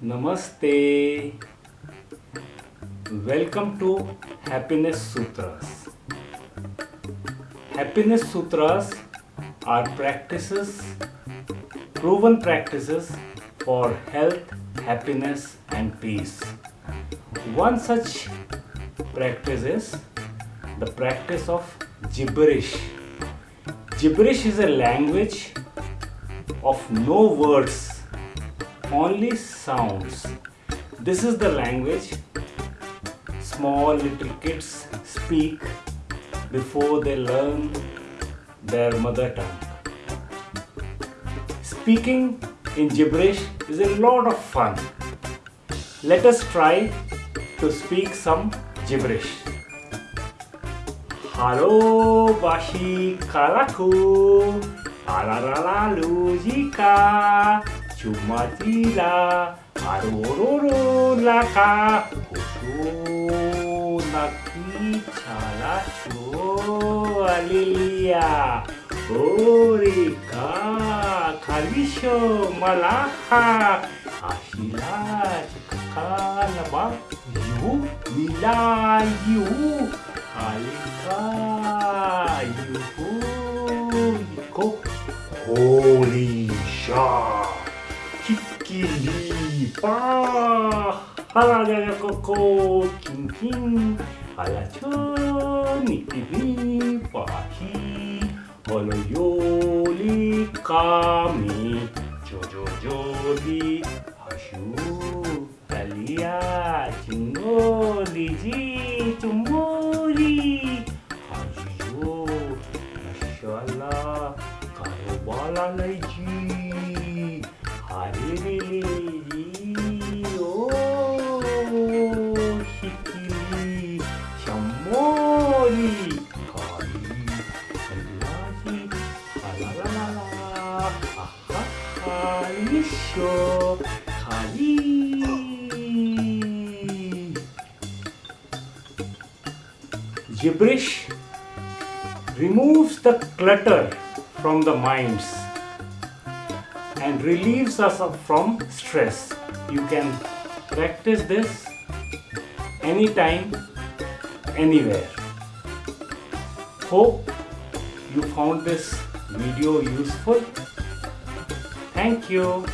Namaste. Welcome to Happiness Sutras. Happiness Sutras are practices, proven practices for health, happiness, and peace. One such practice is the practice of gibberish. Gibberish is a language of no words, only sounds. This is the language small little kids speak before they learn their mother tongue. Speaking in gibberish is a lot of fun. Let us try to speak some gibberish. Halo bashi 주마디라. 아로로로 라가. 고소 나기 차라 주 알릴리야. 오리카 칼리쇼 말라하. 아실라 카나바 유 밀라 유 알카 유후 이코 홀리샤. Kikili pa. Halaga koko kin kin Halacho nitivi pahi Holo yoli kami. Jojo joli hashu. Alia chingoli ji chumuri Hajiyo Mashallah Karobala laiji Lisho Kari Gibberish removes the clutter from the minds and relieves us from stress. You can practice this anytime, anywhere. Hope you found this video useful. Thank you.